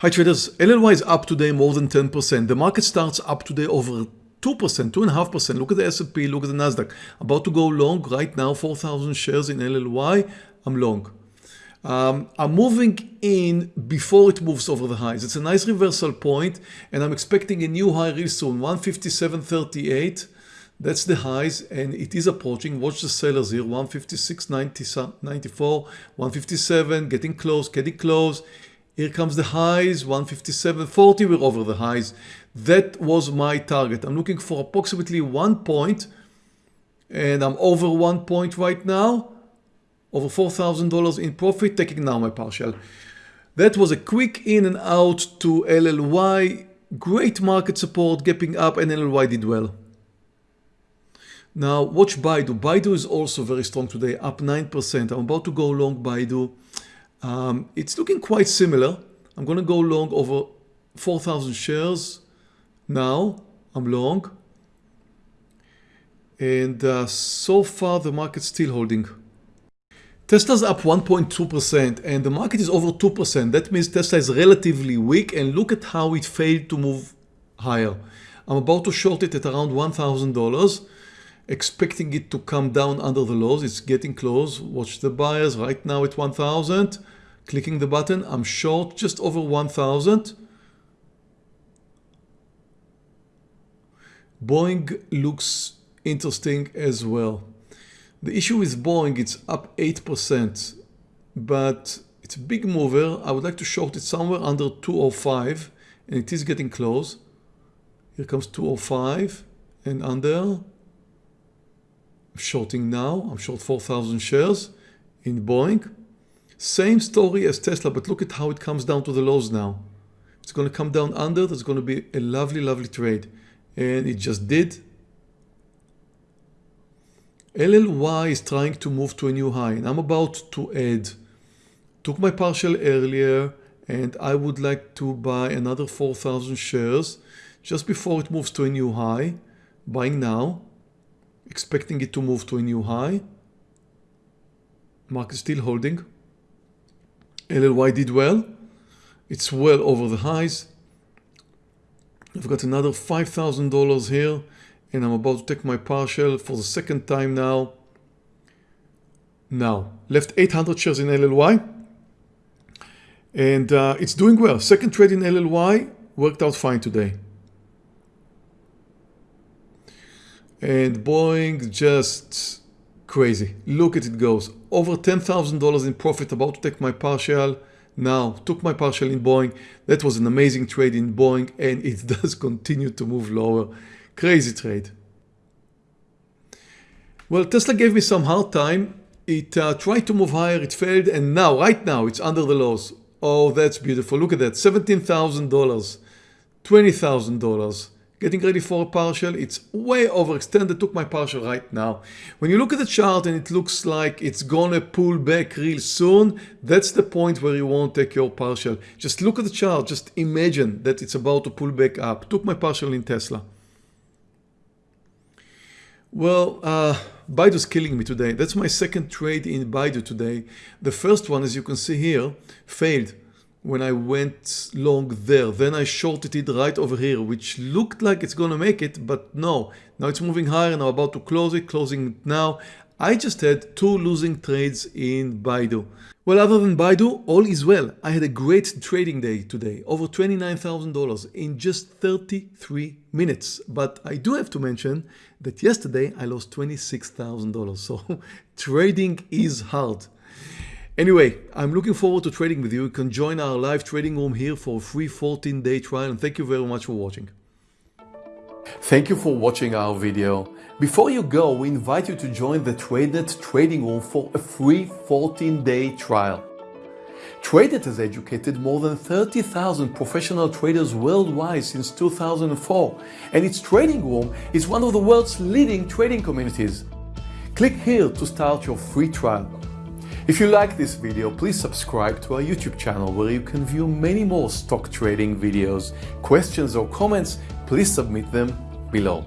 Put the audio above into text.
Hi traders, LLY is up today more than 10%. The market starts up today over 2%, 2.5%. Look at the S&P, look at the Nasdaq. About to go long right now, 4,000 shares in LLY. I'm long. Um, I'm moving in before it moves over the highs. It's a nice reversal point and I'm expecting a new high real soon, 157.38. That's the highs and it is approaching. Watch the sellers here, 156.94, 157, getting close, getting close. Here comes the highs, 157.40, we're over the highs. That was my target. I'm looking for approximately one point and I'm over one point right now, over $4,000 in profit, taking now my partial. That was a quick in and out to LLY, great market support, gapping up and LLY did well. Now watch Baidu. Baidu is also very strong today, up 9%. I'm about to go long Baidu. Um, it's looking quite similar. I'm going to go long over 4,000 shares now. I'm long. And uh, so far the market's still holding. Tesla's up 1.2% and the market is over 2%. That means Tesla is relatively weak and look at how it failed to move higher. I'm about to short it at around $1,000 expecting it to come down under the lows. It's getting close. Watch the buyers right now at 1000 clicking the button. I'm short just over 1000. Boeing looks interesting as well. The issue with Boeing, it's up 8%, but it's a big mover. I would like to short it somewhere under 205 and it is getting close. Here comes 205 and under. I'm shorting now. I'm short 4,000 shares in Boeing. Same story as Tesla, but look at how it comes down to the lows now. It's going to come down under. There's going to be a lovely, lovely trade. And it just did. LLY is trying to move to a new high and I'm about to add. Took my partial earlier and I would like to buy another 4,000 shares just before it moves to a new high. Buying now, expecting it to move to a new high. Market still holding. LLY did well. It's well over the highs. I've got another $5,000 here and I'm about to take my partial for the second time now. Now, left 800 shares in LLY and uh, it's doing well. Second trade in LLY worked out fine today. And Boeing just crazy. Look at it goes. Over $10,000 in profit, about to take my partial. Now, took my partial in Boeing. That was an amazing trade in Boeing and it does continue to move lower. Crazy trade. Well, Tesla gave me some hard time. It uh, tried to move higher, it failed, and now, right now, it's under the lows. Oh, that's beautiful. Look at that, $17,000, $20,000 getting ready for a partial. It's way overextended, took my partial right now. When you look at the chart and it looks like it's gonna pull back real soon, that's the point where you won't take your partial. Just look at the chart, just imagine that it's about to pull back up. Took my partial in Tesla. Well, uh, Baidu's killing me today. That's my second trade in Baidu today. The first one, as you can see here, failed when I went long there. Then I shorted it right over here, which looked like it's gonna make it, but no. Now it's moving higher and I'm about to close it, closing it now. I just had two losing trades in Baidu. Well, other than Baidu, all is well. I had a great trading day today, over $29,000 in just 33 minutes. But I do have to mention that yesterday I lost $26,000. So trading is hard. Anyway, I'm looking forward to trading with you. You can join our live trading room here for a free 14 day trial and thank you very much for watching. Thank you for watching our video. Before you go, we invite you to join the TradeNet trading room for a free 14 day trial. TradeNet has educated more than 30,000 professional traders worldwide since 2004 and its trading room is one of the world's leading trading communities. Click here to start your free trial. If you like this video, please subscribe to our YouTube channel where you can view many more stock trading videos. Questions or comments, please submit them below.